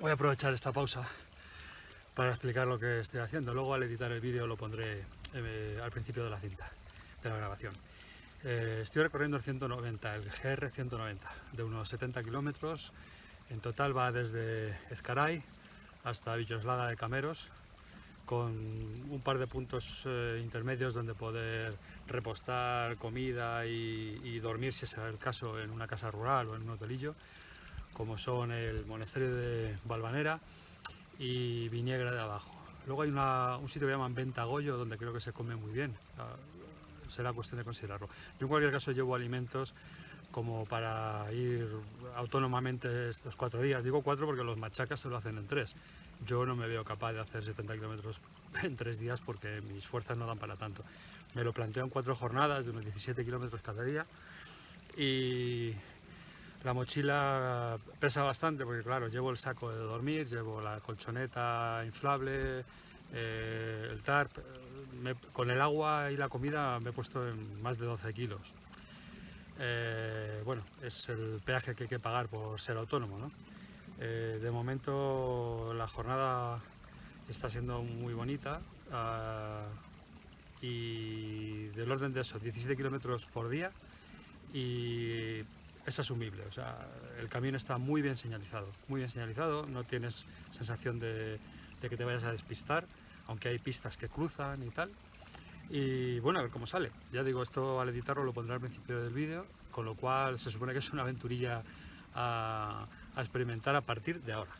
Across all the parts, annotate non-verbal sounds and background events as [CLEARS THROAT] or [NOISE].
voy a aprovechar esta pausa para explicar lo que estoy haciendo. Luego al editar el vídeo lo pondré eh, al principio de la cinta, de la grabación. Eh, estoy recorriendo el 190, el GR 190, de unos 70 kilómetros. En total va desde Ezcaray hasta Villoslada de Cameros, con un par de puntos eh, intermedios donde poder repostar comida y, dormir, si es el caso, en una casa rural o en un hotelillo, como son el monasterio de Valvanera y Viniegra de abajo. Luego hay un sitio que llaman Ventagoyo, donde creo que se come muy bien será cuestión de considerarlo. Yo en cualquier caso llevo alimentos como para ir autónomamente estos cuatro días. Digo cuatro porque los machacas se lo hacen en tres. Yo no me veo capaz de hacer 70 kilómetros [LAUGHS] en tres días porque mis fuerzas no dan para tanto. Me lo planteo en cuatro jornadas de unos 17 kilómetros cada día y la mochila pesa bastante porque claro, llevo el saco de dormir, llevo la colchoneta inflable, eh, el tarp, con el agua y la comida me he puesto en más de 12 kilos. Eh, bueno, es el peaje que hay que pagar por ser autónomo. Eh, de momento la jornada está siendo muy bonita ah, y del orden de eso, 17 kilómetros por día y es asumible, o sea, el camino está muy bien señalizado, muy bien señalizado, no tienes sensación de que te vayas a despistar, aunque hay pistas que cruzan y tal. Y bueno, a ver cómo sale. Ya digo, esto al editarlo lo pondré al principio del vídeo, con lo cual se supone que es una aventurilla a, experimentar a partir de ahora.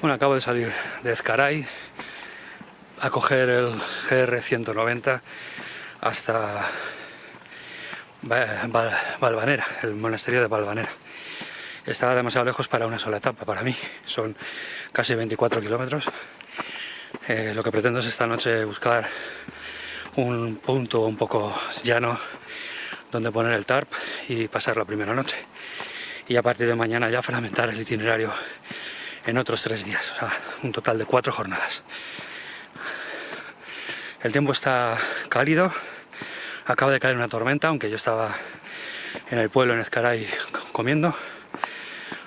Bueno, acabo de salir de Ezcaray a coger el GR190 hasta Valvanera, el monasterio de Valvanera. Estaba demasiado lejos para una sola etapa, para mí. Son casi 24 kilómetros. Eh, lo que pretendo es esta noche buscar un punto un poco llano donde poner el tarp y pasar la primera noche. Y a partir de mañana ya fragmentar el itinerario en otros tres días, o sea, un total de cuatro jornadas. El tiempo está cálido, acaba de caer una tormenta, aunque yo estaba en el pueblo en Ezcaray comiendo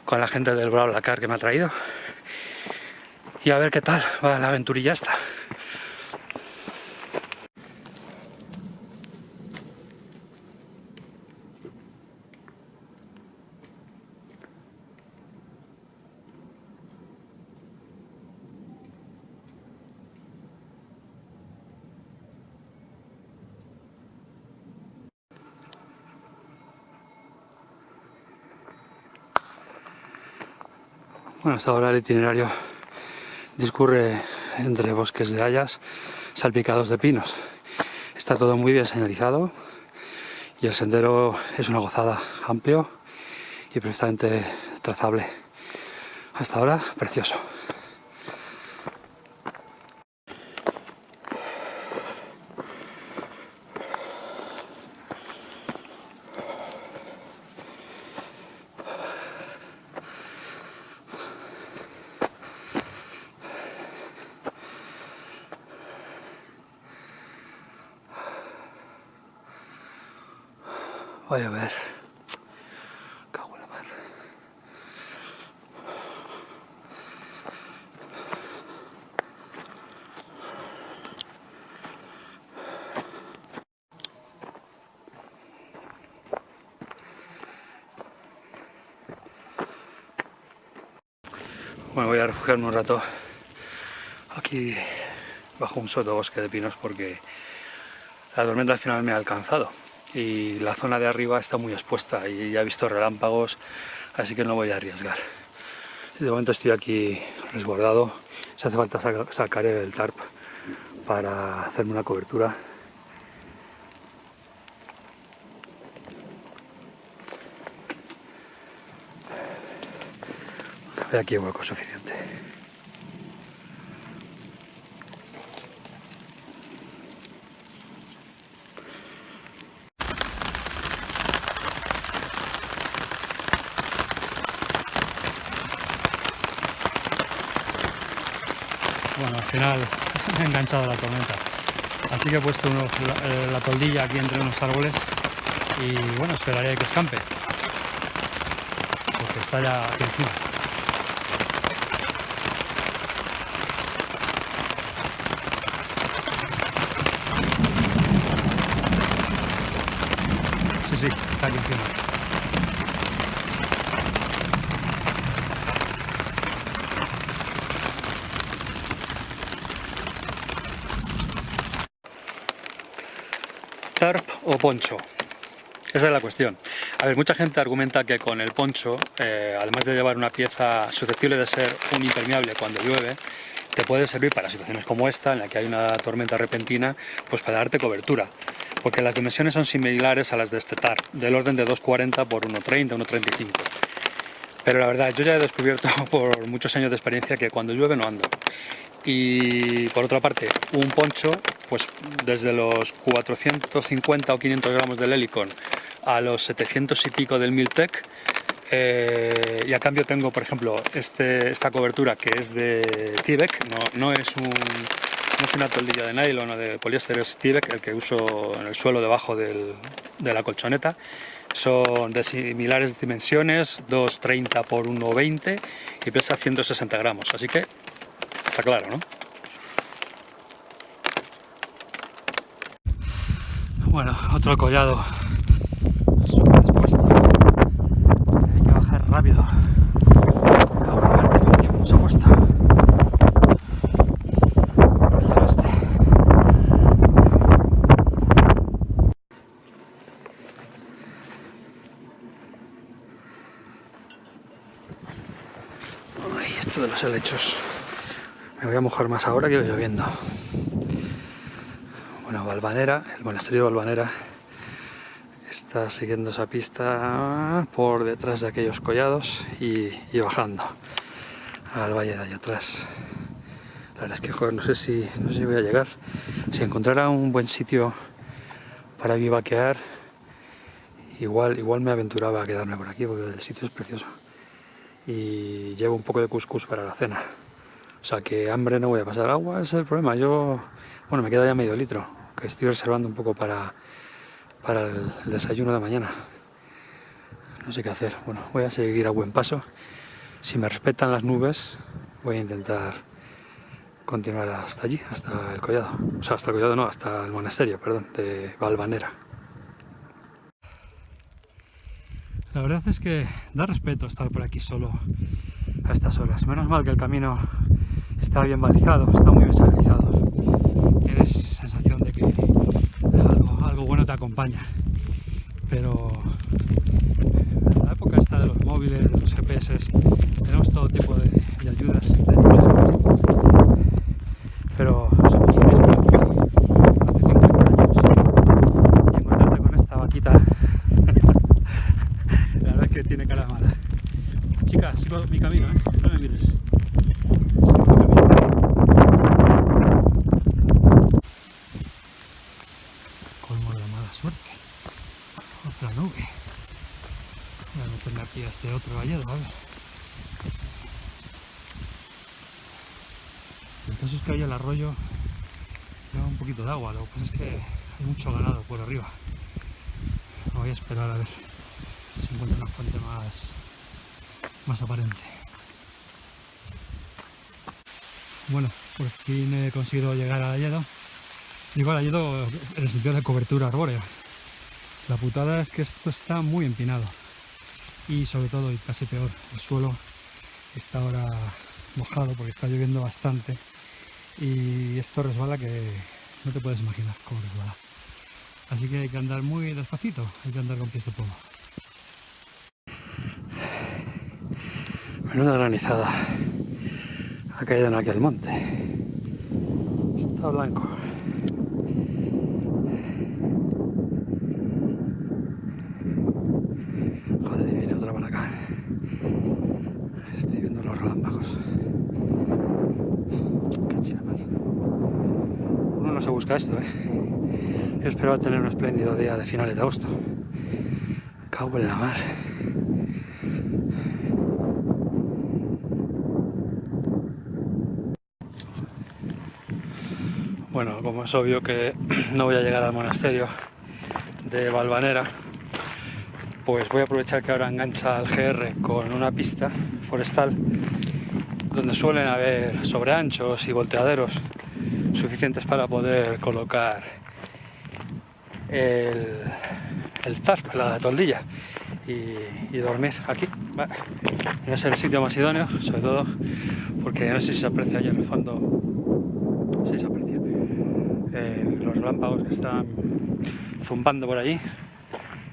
con la gente del BlaBlaCar que me ha traído y a ver qué tal va la aventurilla esta. Hasta ahora el itinerario discurre entre bosques de hayas salpicados de pinos. Está todo muy bien señalizado y el sendero es una gozada amplio y perfectamente trazable. Hasta ahora, precioso. Bueno, voy a refugiarme un rato aquí bajo un sotobosque de pinos porque la tormenta al final me ha alcanzado y la zona de arriba está muy expuesta y ya he visto relámpagos, así que no voy a arriesgar. De momento estoy aquí resguardado, si hace falta sacar el tarp para hacerme una cobertura. Aquí hay hueco suficiente. Bueno, al final [LAUGHS] he enganchado la tormenta. Así que he puesto eh, la toldilla aquí entre unos árboles y bueno, esperaré que escampe. Porque está ya aquí encima. Sí, está aquí encima. tarp o poncho. Esa es la cuestión. A ver, mucha gente argumenta que con el poncho, eh, además de llevar una pieza susceptible de ser un impermeable cuando llueve, te puede servir para situaciones como esta, en la que hay una tormenta repentina, pues para darte cobertura. Porque las dimensiones son similares a las de este TARP, del orden de 2,40 por 1,30, 1,35. Pero la verdad, yo ya he descubierto [LAUGHS] por muchos años de experiencia que cuando llueve no anda. Y por otra parte, un poncho, pues desde los 450 o 500 gramos del Helicon a los 700 y pico del Miltec, eh, y a cambio tengo, por ejemplo, este, esta cobertura que es de Tibek, no, no, es un, no es una toldilla de nylon o de poliéster, es Tibek, el que uso en el suelo debajo del, de la colchoneta. Son de similares dimensiones, 2,30 por 1,20 y pesa 160 gramos, así que está claro, ¿no? Bueno, otro collado súper expuesto. Hay que bajar rápido. Ahora a ver qué tiempo se ha puesto. Por el este. Ay, esto de los helechos. Me voy a mojar más ahora que lloviendo. Bueno, Valvanera, el monasterio de Valvanera está siguiendo esa pista por detrás de aquellos collados y, bajando al valle de allá atrás. La verdad es que joder, no sé si no sé si voy a llegar. Si encontrara un buen sitio para vivaquear, igual, igual me aventuraba a quedarme por aquí porque el sitio es precioso. Y llevo un poco de cuscús para la cena. O sea que hambre no voy a pasar agua, ese es el problema. Yo, bueno, me queda ya medio litro, que estoy reservando un poco para, para el desayuno de mañana. No sé qué hacer. Bueno, voy a seguir a buen paso. Si me respetan las nubes, voy a intentar continuar hasta allí, hasta el collado. O sea, hasta el collado no, hasta el monasterio, perdón, de Valvanera. La verdad es que da respeto estar por aquí solo a estas horas. Menos mal que el camino está bien balizado, está muy bien señalizado. Tienes sensación de que algo, bueno te acompaña. Pero en la época esta de los móviles, de los GPS, tenemos todo tipo de, ayudas, de cosas. Pero somos yo mismo aquí hace 50 años y encontrarte con esta vaquita, la verdad es que tiene cara mala. Chica, sigo mi camino, ¿eh? No me mires. Sigo mi camino. Colmo de la mala suerte. Otra nube. Voy a meterme aquí a este otro vallado, a ver. El caso es que ahí el arroyo lleva un poquito de agua, lo que pasa es que hay mucho ganado por arriba. Voy a esperar a ver si encuentro una fuente más, más aparente. Bueno, por fin he conseguido llegar al Alledo. Digo al Alledo en el sentido de cobertura arbórea. La putada es que esto está muy empinado. Y sobre todo, y casi peor, el suelo está ahora mojado porque está lloviendo bastante. Y esto resbala que no te puedes imaginar cómo resbala. Así que hay que andar muy despacito, hay que andar con pies de plomo. Menuda granizada. Ha caído en aquel monte. Está blanco. Joder, viene otra para acá. Estoy viendo los relámpagos. Uno no se busca esto, ¿eh? Yo esperaba tener un espléndido día de finales de agosto. Cago en la mar. Bueno, como es obvio que [CLEARS THROAT] no voy a llegar al monasterio de Valvanera, pues voy a aprovechar que ahora engancha al GR con una pista forestal donde suelen haber sobreanchos y volteaderos suficientes para poder colocar el, el tarp, la toldilla y, dormir aquí. Va a ser el sitio más idóneo, sobre todo porque no sé si se aprecia allá en el fondo, si se aprecia, eh, los relámpagos que están zumbando por allí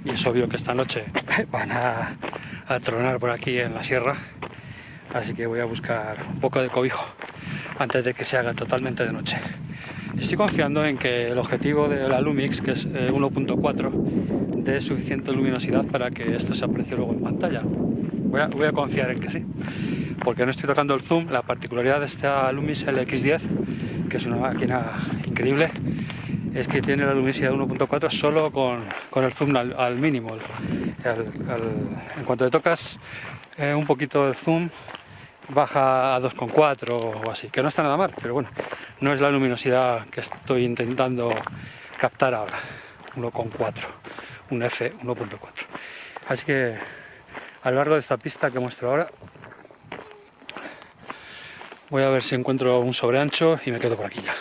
y es obvio que esta noche [LAUGHS] van a, tronar por aquí en la sierra así que voy a buscar un poco de cobijo antes de que se haga totalmente de noche. Estoy confiando en que el objetivo de la Lumix, que es 1.4, eh, dé suficiente luminosidad para que esto se aprecie luego en pantalla. Voy a, voy a, confiar en que sí, porque no estoy tocando el zoom. La particularidad de esta Lumix LX10, que es una máquina increíble, es que tiene la luminosidad 1.4 solo con, con, el zoom al, mínimo. en cuanto le tocas eh, un poquito el zoom, baja a 2.4 o así, que no está nada mal, pero bueno, no es la luminosidad que estoy intentando captar ahora, 1.4, un F 1.4. Así que a lo largo de esta pista que muestro ahora, voy a ver si encuentro un sobreancho y me quedo por aquí ya.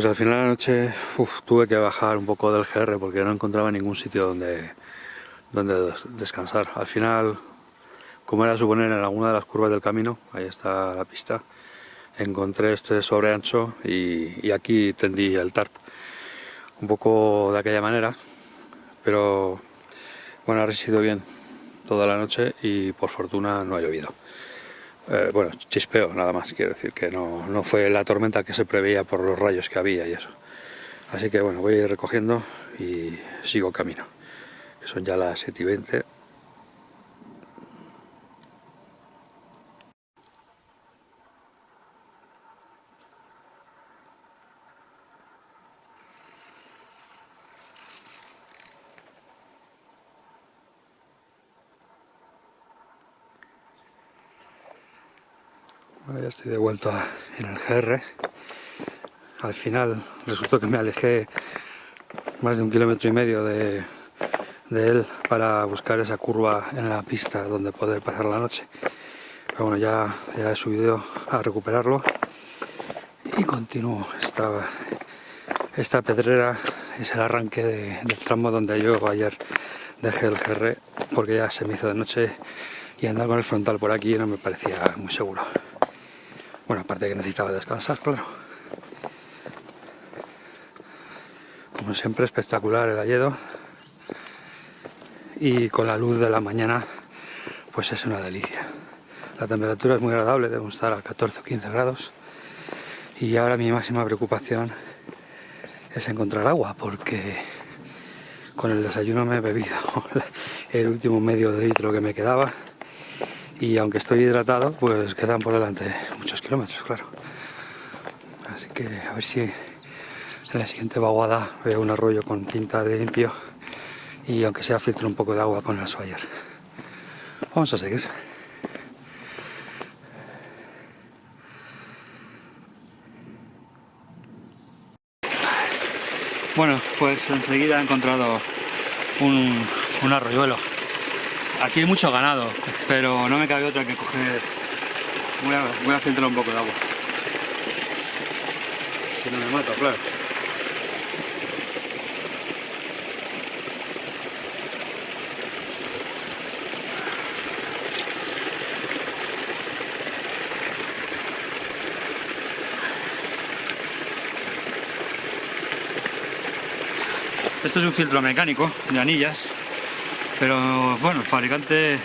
Pues al final de la noche tuve que bajar un poco del GR porque no encontraba ningún sitio donde, donde descansar. Al final, como era suponer en alguna de las curvas del camino, ahí está la pista, encontré este sobreancho y, y aquí tendí el tarp. Un poco de aquella manera, pero bueno, ha resistido bien toda la noche y por fortuna no ha llovido. Eh, bueno, chispeo nada más, quiero decir que no, no fue la tormenta que se preveía por los rayos que había y eso. Así que bueno, voy a ir recogiendo y sigo camino, son ya las 7 y 20. Ya estoy de vuelta en el GR. Al final resultó que me alejé más de un kilómetro y medio de, él para buscar esa curva en la pista donde poder pasar la noche. Pero bueno, ya, he subido a recuperarlo y continúo. Esta, esta pedrera es el arranque del tramo donde yo ayer dejé el GR porque ya se me hizo de noche y andar con el frontal por aquí no me parecía muy seguro. Bueno, aparte que necesitaba descansar, claro. Como siempre, espectacular el alledo. Y con la luz de la mañana, pues es una delicia. La temperatura es muy agradable, debemos estar a 14 o 15 grados. Y ahora mi máxima preocupación es encontrar agua, porque con el desayuno me he bebido [LAUGHS] el último medio de litro que me quedaba y aunque estoy hidratado pues quedan por delante kilómetros claro. Así que a ver si en la siguiente vaguada veo un arroyo con pinta de limpio y aunque sea filtro un poco de agua con el Swire vamos a seguir. Bueno pues enseguida he encontrado un, un arroyuelo. Aquí hay mucho ganado, pero no me cabe otra que coger... Voy a, voy a filtrar un poco de agua. Si no me mato, claro. Esto es un filtro mecánico de anillas pero bueno, el fabricante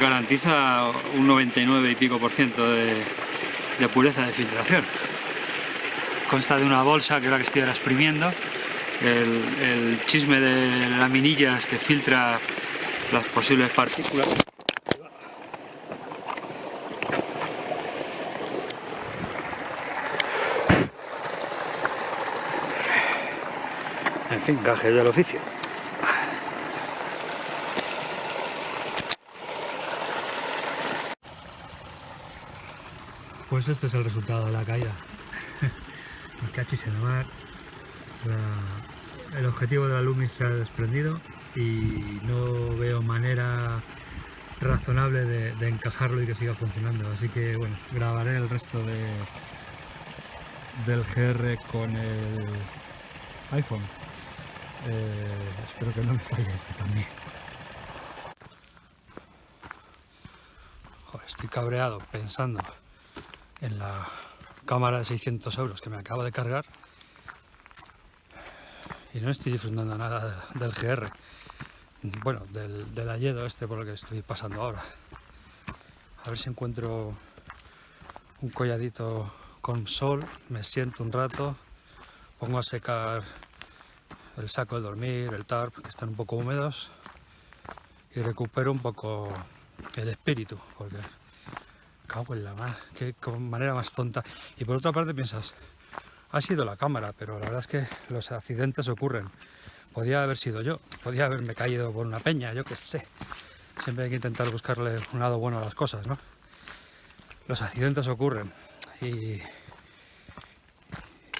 garantiza un 99 y pico por ciento de, pureza de filtración. Consta de una bolsa que es la que estoy ahora exprimiendo el, el chisme de laminillas que filtra las posibles partículas. En fin, gajes del oficio. Pues este es el resultado de la caída. [LAUGHS] El cachis en mar. el objetivo de la Lumis se ha desprendido y no veo manera razonable de, encajarlo y que siga funcionando. Así que bueno, grabaré el resto de, del GR con el iPhone. Eh, espero que no me falle este también. estoy cabreado pensando en la cámara de 600 euros que me acabo de cargar. Y no estoy disfrutando nada del GR bueno, del, del Ayedo este por lo que estoy pasando ahora. A ver si encuentro un colladito con sol, me siento un rato pongo a secar el saco de dormir, el tarp, que están un poco húmedos y recupero un poco el espíritu, porque cago en la mar, qué manera más tonta. Y por otra parte piensas, ha sido la cámara, pero la verdad es que los accidentes ocurren. Podía haber sido yo, podía haberme caído por una peña, yo qué sé. Siempre hay que intentar buscarle un lado bueno a las cosas, ¿no? Los accidentes ocurren y,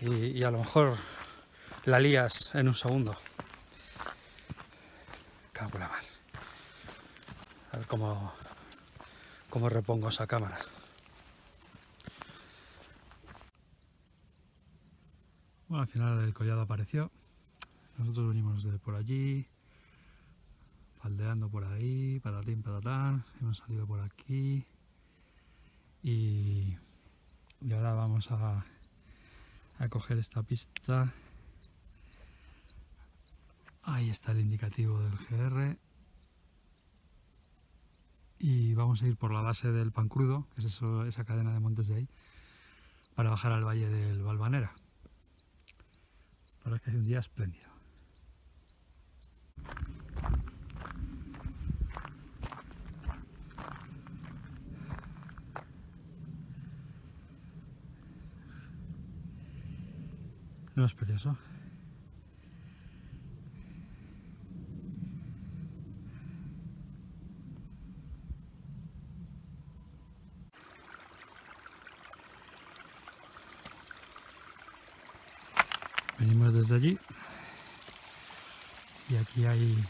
y, a lo mejor la lías en un segundo. Cago en la mar. A ver cómo, cómo repongo esa cámara. Bueno, al final el collado apareció. Nosotros venimos de por allí, faldeando por ahí, patatín, patatán. Hemos salido por aquí. Y, y ahora vamos a, a coger esta pista. Ahí está el indicativo del GR y vamos a ir por la base del Pancrudo, que es esa cadena de montes de ahí, para bajar al valle del Balvanera. La verdad que hace un día espléndido. ¿No es precioso? Venimos desde allí y aquí hay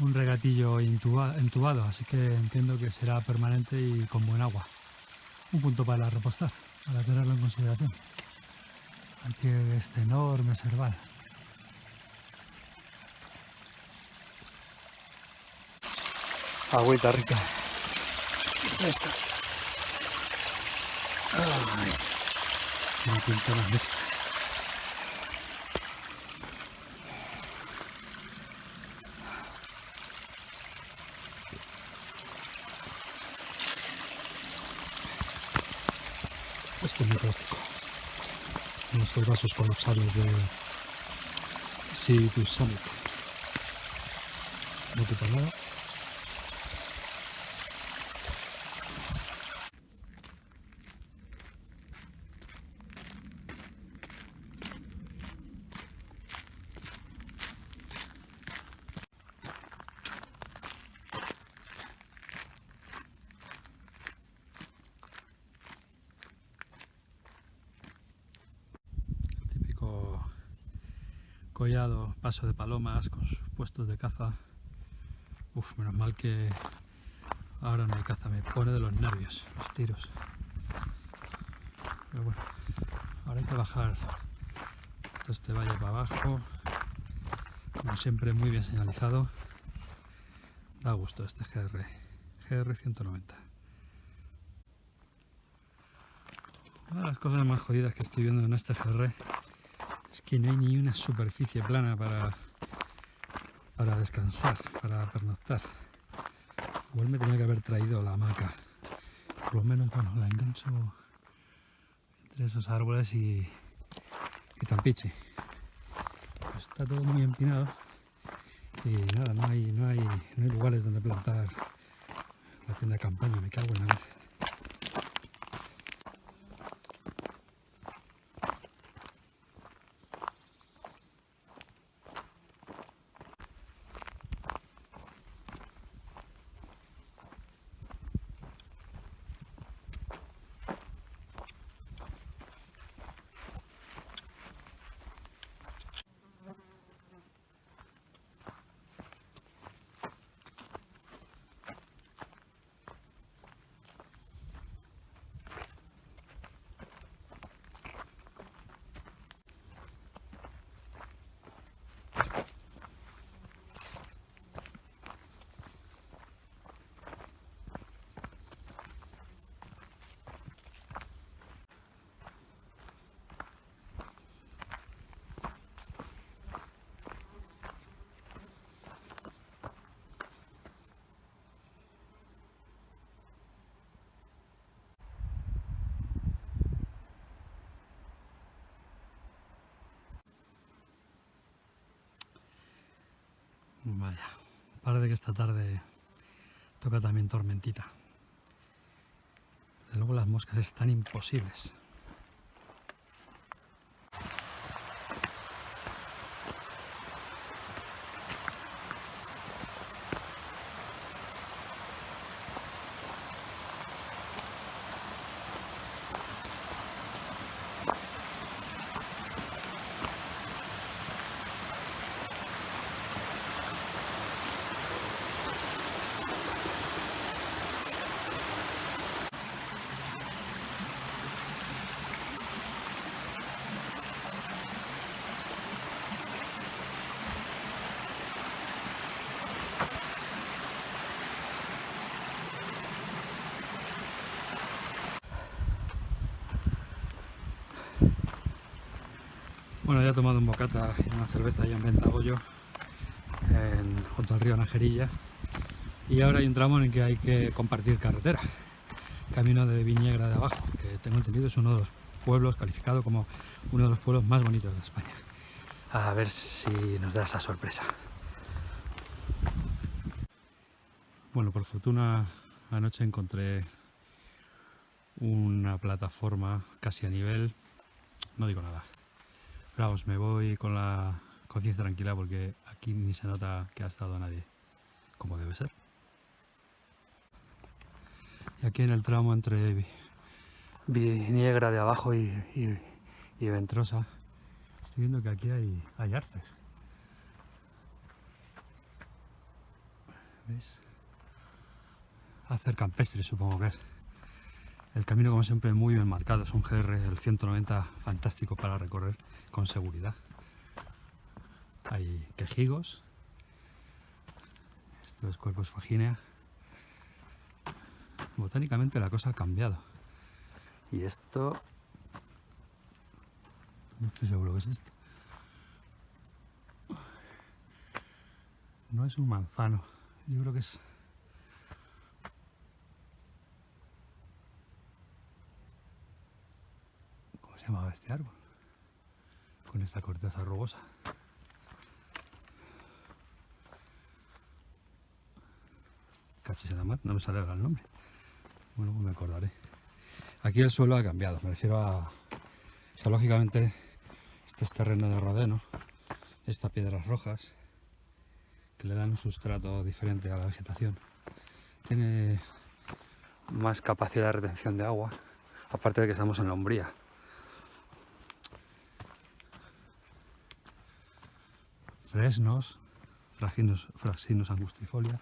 un regatillo entubado, así que entiendo que será permanente y con buen agua. Un punto para repostar, para tenerlo en consideración. Aquí este enorme serval. Agüita rica. Esta. Una pinta magnífica. Esto es muy práctico. Nuestros vasos colapsables de Sirius Summit. No te nada. collado, de palomas con sus puestos de caza. Uf, menos mal que ahora no hay caza, me pone de los nervios los tiros. Pero bueno, ahora hay que bajar todo este valle para abajo. Como siempre muy bien señalizado. Da gusto este GR, GR 190. Una de las cosas más jodidas que estoy viendo en este GR es que no hay ni una superficie plana para, para descansar, para pernoctar. Igual me tenía que haber traído la hamaca. Por lo menos, bueno, la engancho entre esos árboles y, y tampiche. está todo muy empinado y nada, no hay, no hay, no hay lugares donde plantar la tienda de campaña, me cago en la madre. Vaya, parece que esta tarde toca también tormentita. De luego las moscas están imposibles. Tomado un bocata y una cerveza ya en Ventagoyo, en, junto al río Najerilla. Y ahora hay un tramo en el que hay que compartir carretera. Camino de Viñegra de Abajo, que tengo entendido es uno de los pueblos calificado como uno de los pueblos más bonitos de España. A ver si nos da esa sorpresa. Bueno, por fortuna anoche encontré una plataforma casi a nivel, no digo nada, pero vamos, me voy con la conciencia tranquila porque aquí ni se nota que ha estado nadie, como debe ser. Y aquí en el tramo entre Viniegra de abajo y, Ventrosa, estoy viendo que aquí hay, hay arces. ¿Veis? Hacer campestre supongo que es. El camino como siempre muy bien marcado, es un GR el 190 fantástico para recorrer con seguridad. Hay quejigos, esto es cuerpos fagínea. Botánicamente la cosa ha cambiado. Y esto... No estoy seguro que es esto. No es un manzano, yo creo que es se llamaba este árbol? Con esta corteza rugosa. Cachis en la mar, no me sale el nombre. Bueno, pues me acordaré. Aquí el suelo ha cambiado, me refiero a... Geológicamente, este es terreno de rodeno, estas piedras rojas, que le dan un sustrato diferente a la vegetación. Tiene más capacidad de retención de agua, aparte de que estamos en la umbría. Fresnos, fraginos, fraxinos angustifolia.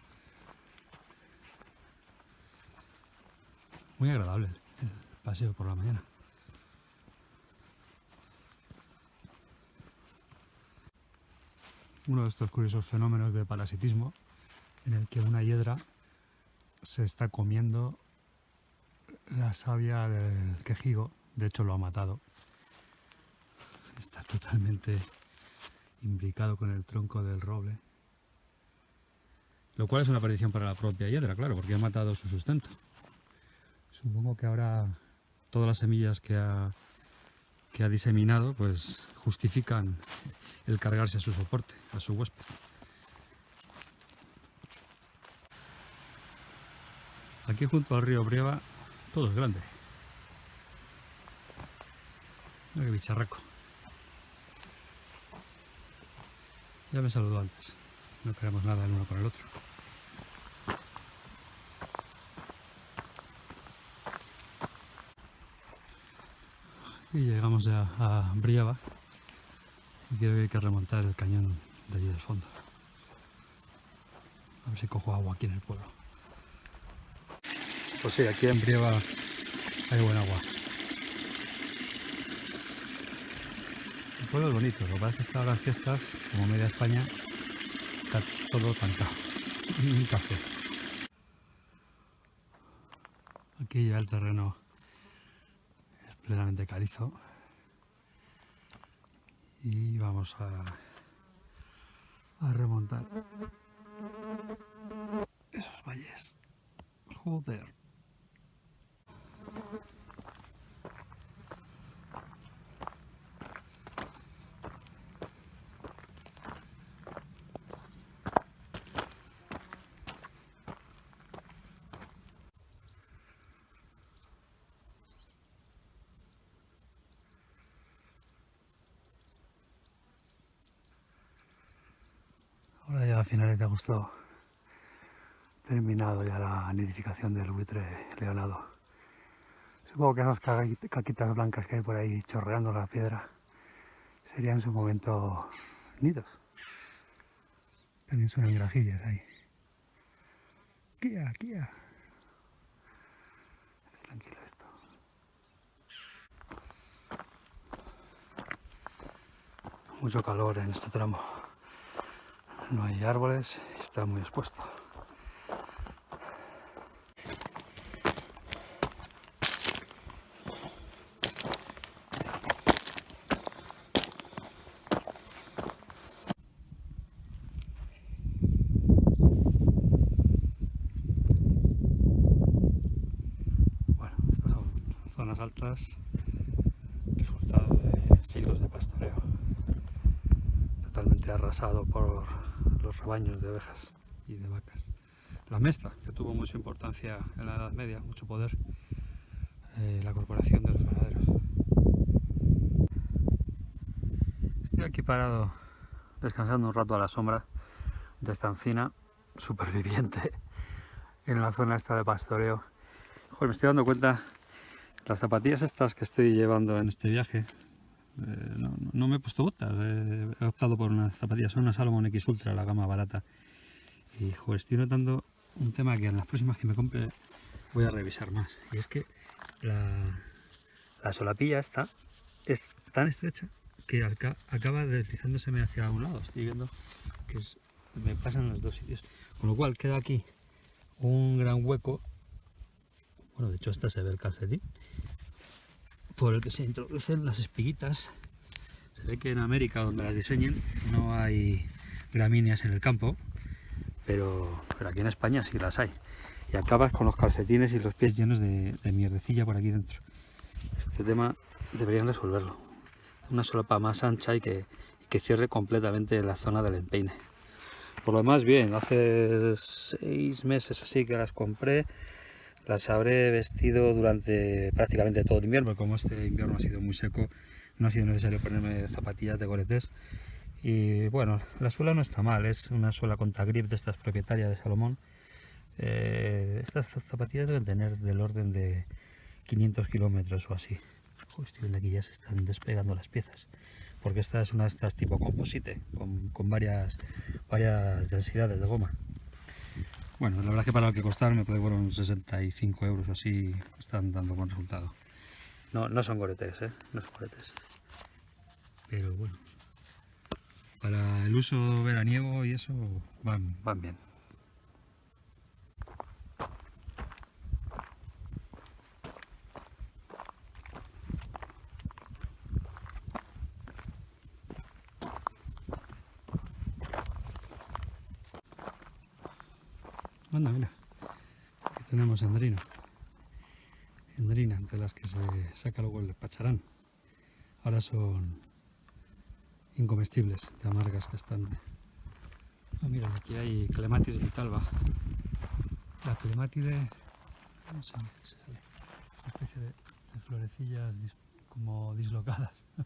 Muy agradable el paseo por la mañana. Uno de estos curiosos fenómenos de parasitismo en el que una hiedra se está comiendo la savia del quejigo, de hecho lo ha matado. Está totalmente imbricado con el tronco del roble. Lo cual es una aparición para la propia hiedra, claro, porque ha matado su sustento. Supongo que ahora todas las semillas que ha que ha diseminado, pues justifican el cargarse a su soporte, a su huésped. Aquí junto al río Brieva todo es grande. Qué bicharraco. Ya me saludó antes. No queremos nada el uno con el otro. Y llegamos ya a Briava. Y creo que hay que remontar el cañón de allí del fondo. A ver si cojo agua aquí en el pueblo. Pues sí, aquí en Brieva hay buen agua. Pueblo es bonito, lo que pasa es que está las fiestas, como media España, está todo cantado. Un café. Aquí ya el terreno es plenamente calizo. Y vamos a, a remontar esos valles. Joder. Ahora terminado ya la nidificación del buitre leonado. Supongo que esas caquitas blancas que hay por ahí chorreando la piedra serían en su momento nidos. También suenan grajillas ahí. Kia, kia. Es tranquilo esto. Mucho calor en este tramo. No hay árboles, está muy expuesto. Bueno, estas son zonas altas, resultado de siglos de pastoreo, totalmente arrasado por los rebaños de ovejas y de vacas. La mesta, que tuvo mucha importancia en la Edad Media, mucho poder, eh, la corporación de los ganaderos. Estoy aquí parado, descansando un rato a la sombra de esta encina, superviviente, [LAUGHS] en la zona esta de pastoreo. Joder, me estoy dando cuenta, las zapatillas estas que estoy llevando en este viaje, eh, no, me he puesto botas, he optado por unas zapatillas, son unas Salomon X Ultra, la gama barata. Y estoy notando un tema que en las próximas que me compre voy a revisar más. Y es que la, la solapilla esta es tan estrecha que acaba deslizándoseme hacia un lado. Estoy viendo que me pasan los dos sitios. Con lo cual queda aquí un gran hueco. Bueno, de hecho esta se ve el calcetín. Por el que se introducen las espiguitas. Se ve que en América, donde las diseñen, no hay gramíneas en el campo. Pero, pero aquí en España sí las hay. Y acabas con los calcetines y los pies llenos de, de mierdecilla por aquí dentro. Este tema deberían resolverlo. Una solapa más ancha y que, que cierre completamente la zona del empeine. Por lo demás, bien, hace seis meses así que las compré. Las habré vestido durante prácticamente todo el invierno, como este invierno ha sido muy seco, no ha sido necesario ponerme zapatillas de goretes. Y bueno, la suela no está mal, es una suela con grip de estas propietarias de Salomón. Eh, estas zapatillas deben tener del orden de 500 kilómetros o así. Joder, estoy viendo aquí ya se están despegando las piezas. Porque esta es una de estas tipo composite, con, con varias, varias densidades de goma. Bueno, la verdad es que para lo que costaron me fueron 65 euros o así, están dando buen resultado. No, no son goretes, ¿eh? No son goretes. Pero bueno, para el uso veraniego y eso van, van bien. Anda, mira. Aquí tenemos endrino. Endrinas de las que se saca luego el pacharán. ahora son incomestibles de amargas que están. Ah, mira, aquí hay Clematis vitalva. La clematide, no sé, se sale, esa especie de, florecillas dis- como dislocadas. [LAUGHS]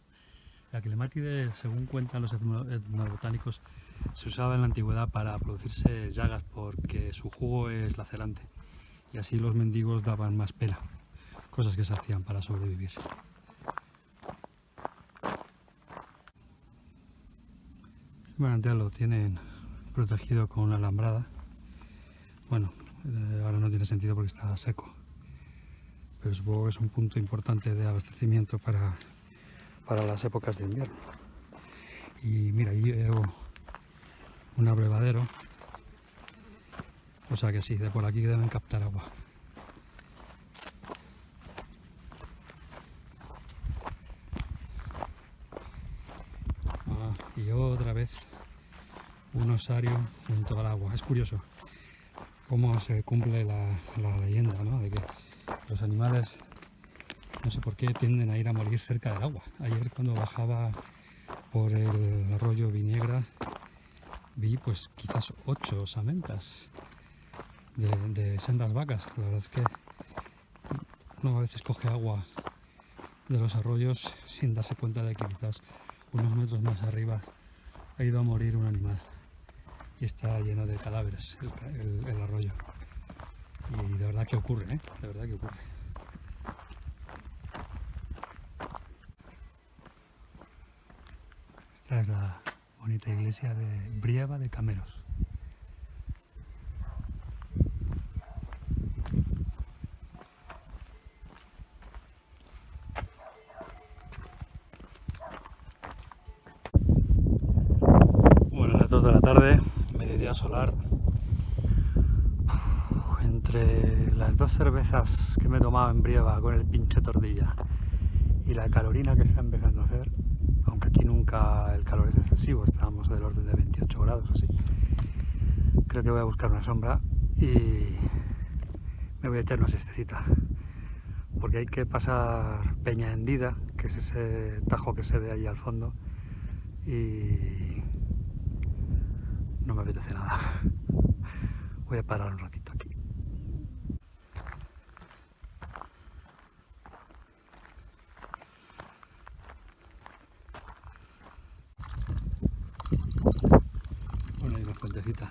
La clematide, según cuentan los etno- etnobotánicos, se usaba en la antigüedad para producirse llagas porque su jugo es lacerante y así los mendigos daban más pena, cosas que se hacían para sobrevivir. Este manantial lo tienen protegido con una alambrada. Bueno, eh, ahora no tiene sentido porque está seco, pero supongo que es un punto importante de abastecimiento para, para las épocas de invierno. Y mira, ahí veo un abrevadero, o sea que sí, de por aquí deben captar agua. Ah, y otra vez un osario junto al agua. Es curioso cómo se cumple la, leyenda, ¿no? De que los animales, no sé por qué, tienden a ir a morir cerca del agua. Ayer cuando bajaba por el arroyo Viniegra vi pues quizás ocho osamentas de, de sendas vacas. La verdad es que uno a veces coge agua de los arroyos sin darse cuenta de que quizás unos metros más arriba ha ido a morir un animal y está lleno de cadáveres el, arroyo. Y de verdad que ocurre, ¿eh? De verdad que ocurre. Esta es la bonita iglesia de Brieva de Cameros. Bueno, las 2 de la tarde, mediodía solar. Uf, Entre dos cervezas que me he tomado en Brieva con el pinche tortilla y la calorina que está empezando a hacer, aunque aquí nunca el calor es excesivo, estábamos del orden de 28 grados así. Creo que voy a buscar una sombra y me voy a echar una siestecita. Porque hay que pasar Peña Hendida, que es ese tajo que se ve ahí al fondo, y no me apetece nada. Voy a parar un ratito aquí. Bueno, hay una fuentecita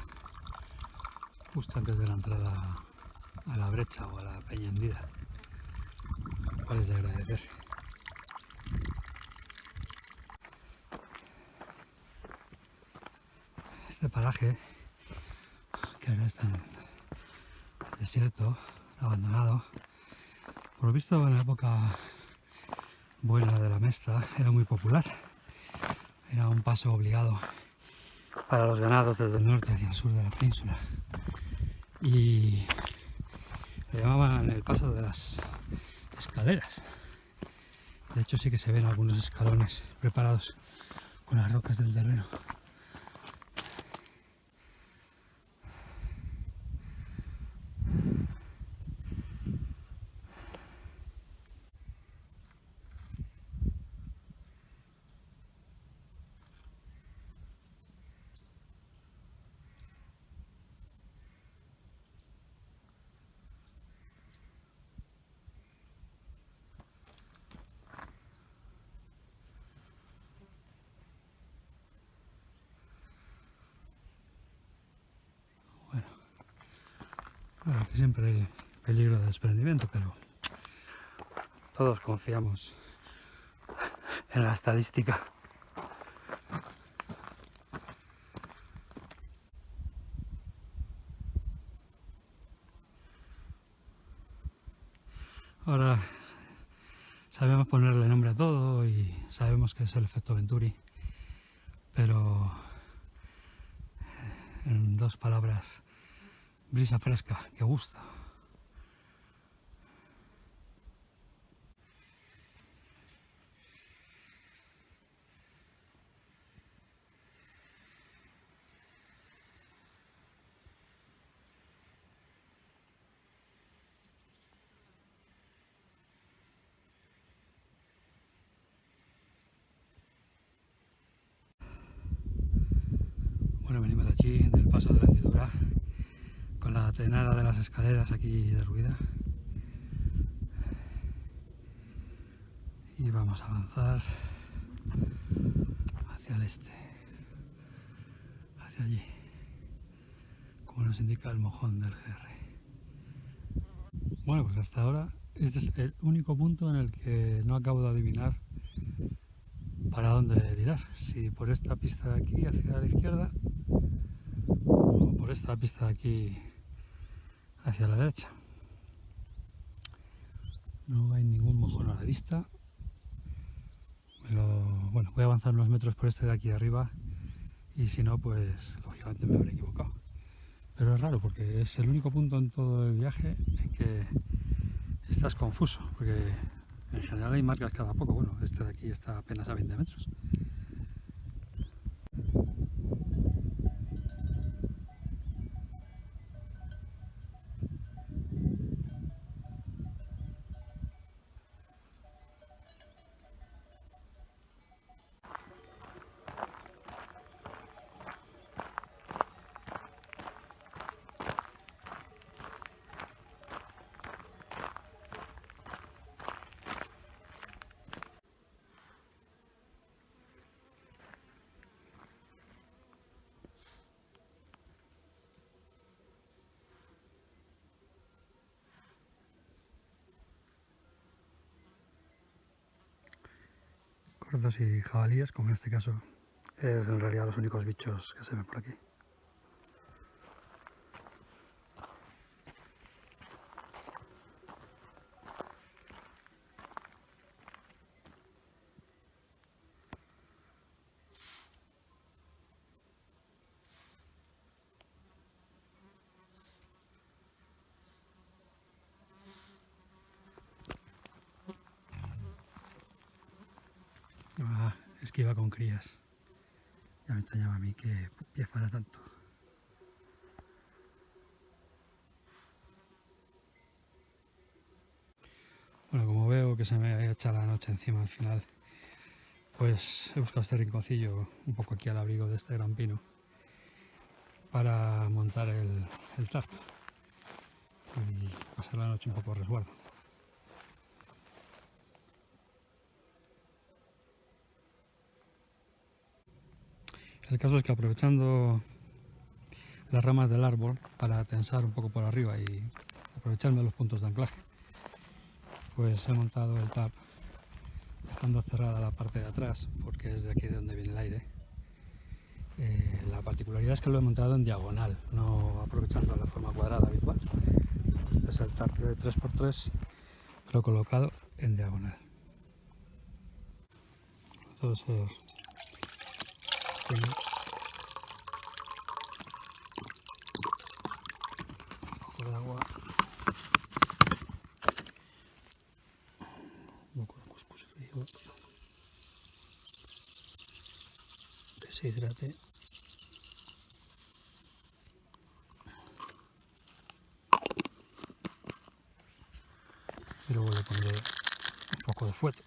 justo antes de la entrada a la brecha o a la peña hendida. ¿Cuál es de agradecer? Este paraje, que ahora está en desierto, abandonado, por lo visto en la época buena de la mesta era muy popular. Era un paso obligado para los ganados desde el norte hacia el sur de la península. Y lo llamaban el paso de las escaleras. De hecho sí que se ven algunos escalones preparados con las rocas del terreno. Siempre hay peligro de desprendimiento, pero todos confiamos en la estadística. Ahora sabemos ponerle nombre a todo y sabemos que es el efecto Venturi, pero en dos palabras, brisa fresca, que gusta. Con la tenada de las escaleras aquí derruida y vamos a avanzar hacia el este hacia allí como nos indica el mojón del GR bueno pues hasta ahora este es el único punto en el que no acabo de adivinar para dónde tirar, si por esta pista de aquí hacia la izquierda o por esta pista de aquí hacia la derecha. No hay ningún mojón a la vista. bueno, voy a avanzar unos metros por este de aquí arriba y si no, pues lógicamente me habré equivocado. Pero es raro porque es el único punto en todo el viaje en que estás confuso, porque en general hay marcas cada poco, bueno, este de aquí está apenas a 20 metros. Y jabalíes, como en este caso es en realidad los únicos bichos que se ven por aquí. es que iba con crías. Ya me extrañaba a mí que fuera tanto. Bueno, como veo que se me echa la noche encima al final, pues he buscado este rinconcillo un poco aquí al abrigo de este gran pino para montar el, el tarp y pasar la noche un poco resguardo. El caso es que aprovechando las ramas del árbol para tensar un poco por arriba y aprovecharme los puntos de anclaje, pues he montado el tap dejando cerrada la parte de atrás porque es de aquí de donde viene el aire. Eh, la particularidad es que lo he montado en diagonal, no aprovechando la forma cuadrada habitual. Este es el tap de 3x3, pero colocado en diagonal. Un poco de agua un poco de cuscús frío. Que se hidrate. Y luego le pondré un poco de fuerte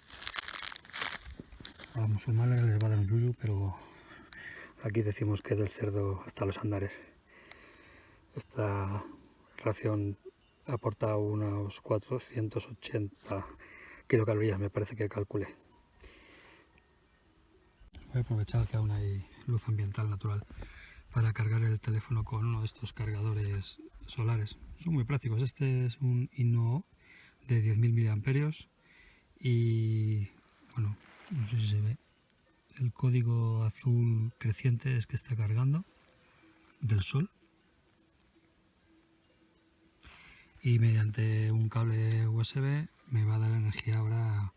a los musulmanes les va a dar un yuyu pero Aquí decimos que del cerdo hasta los andares. Esta ración aporta unos 480 kilocalorías, me parece que calculé. Voy a aprovechar que aún hay luz ambiental natural para cargar el teléfono con uno de estos cargadores solares. Son muy prácticos. Este es un Inno de 10.000 mAh y bueno, no sé si se ve, el código azul creciente es que está cargando del sol y mediante un cable USB me va a dar energía ahora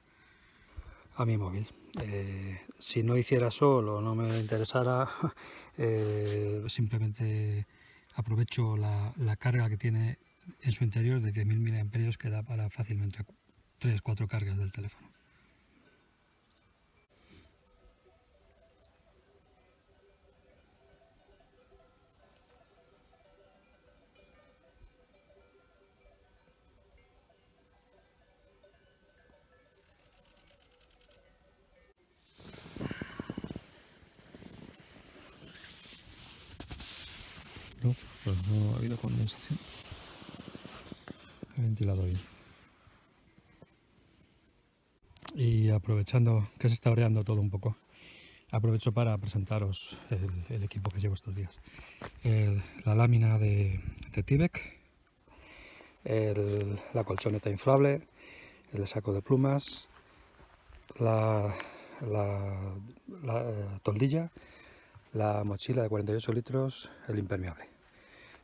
a mi móvil. Eh, si no hiciera sol o no me interesara, [LAUGHS] eh, simplemente aprovecho la, carga que tiene en su interior de 10.000 mAh que da para fácilmente 3-4 cargas del teléfono. Aprovechando que se está oreando todo un poco, aprovecho para presentaros el, equipo que llevo estos días. la lámina de, de Tibek, la colchoneta inflable, el saco de plumas, la, eh, toldilla, la mochila de 48 litros, el impermeable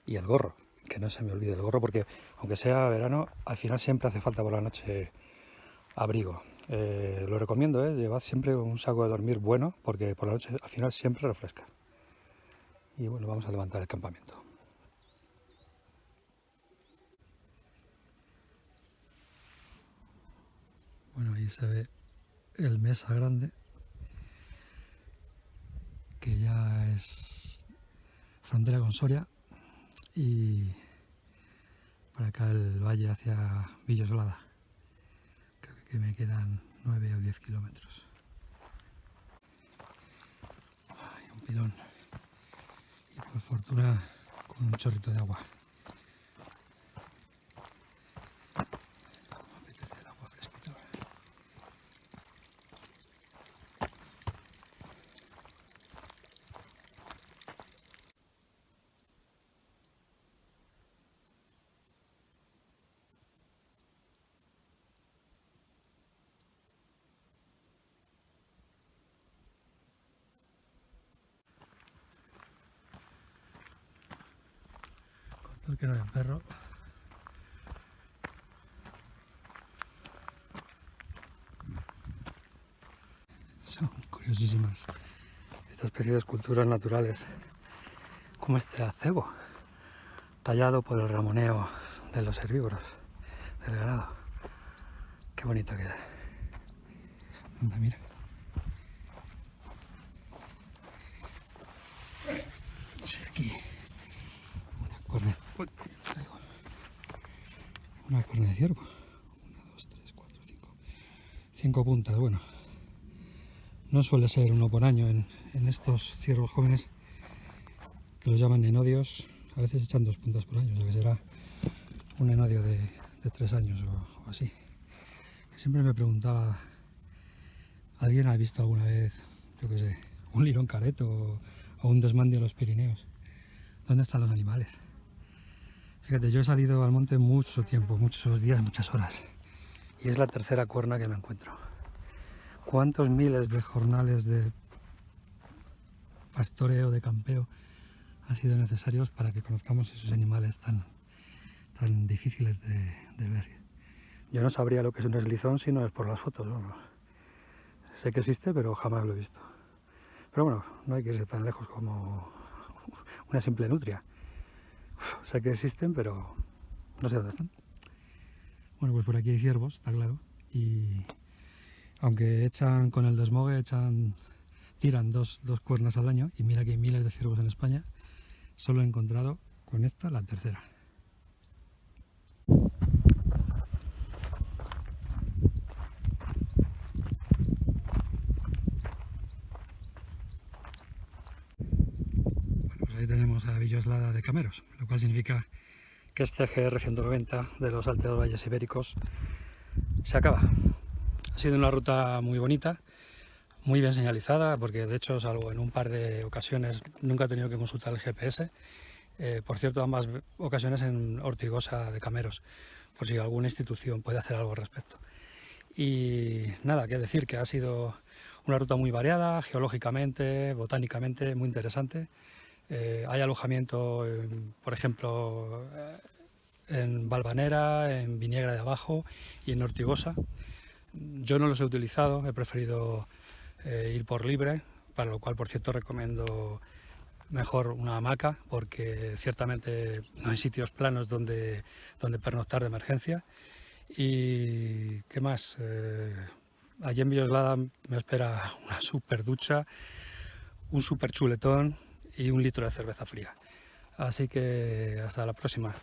y el gorro, que no se me olvide el gorro porque aunque sea verano, al final siempre hace falta por la noche abrigo. Eh, lo recomiendo, ¿eh? llevad siempre un saco de dormir bueno porque por la noche al final siempre refresca. Y bueno, vamos a levantar el campamento. Bueno, ahí se ve el mesa grande, que ya es frontera con Soria, y por acá el valle hacia Villosolada. Que me quedan 9 o 10 kilómetros. Un pilón y por fortuna con un chorrito de agua. No perro. Son curiosísimas estas especies de esculturas naturales, como este acebo, tallado por el ramoneo de los herbívoros, del ganado. Qué bonito queda. mira. Sí, aquí una corneta una carne de ciervo. Una, dos, tres, cuatro, cinco. Cinco puntas, bueno. No suele ser uno por año en, estos ciervos jóvenes que los llaman enodios. A veces echan dos puntas por año, o sea que será un enodio de, tres años o, así. siempre me preguntaba, ¿alguien ha visto alguna vez, yo qué sé, un lirón careto o, o un desmán a los Pirineos? ¿Dónde están los animales? Fíjate, yo he salido al monte mucho tiempo, muchos días, muchas horas. Y es la tercera cuerna que me encuentro. ¿Cuántos miles de jornales de pastoreo, de campeo, han sido necesarios para que conozcamos esos animales tan, tan difíciles de, ver? Yo no sabría lo que es un eslizón si no es por las fotos. Sé que existe, pero jamás lo he visto. Pero bueno, no hay que irse tan lejos como una simple nutria sé que existen, pero no sé dónde están. Bueno, pues por aquí hay ciervos, está claro. Y aunque echan con el desmogue, echan, tiran dos, dos cuernas al año, y mira que hay miles de ciervos en España, solo he encontrado con esta la tercera. ahí de Cameros, lo cual significa que este GR 190 de los Altos Valles Ibéricos se acaba. Ha sido una ruta muy bonita, muy bien señalizada, porque de hecho, salvo en un par de ocasiones, nunca he tenido que consultar el GPS. Eh, por cierto, ambas ocasiones en Ortigosa de Cameros, por si alguna institución puede hacer algo al respecto. Y nada, que decir que ha sido una ruta muy variada, geológicamente, botánicamente, muy interesante. Eh, hay alojamiento, por ejemplo, eh, en Valvanera, en Viniegra de Abajo y en Ortigosa. Yo no los he utilizado, he preferido eh, ir por libre, para lo cual, por cierto, recomiendo mejor una hamaca, porque ciertamente no hay sitios planos donde, donde pernoctar de emergencia. Y qué más, allí en Villoslada me espera una super ducha, un super chuletón, y un litro de cerveza fría. Así que hasta la próxima.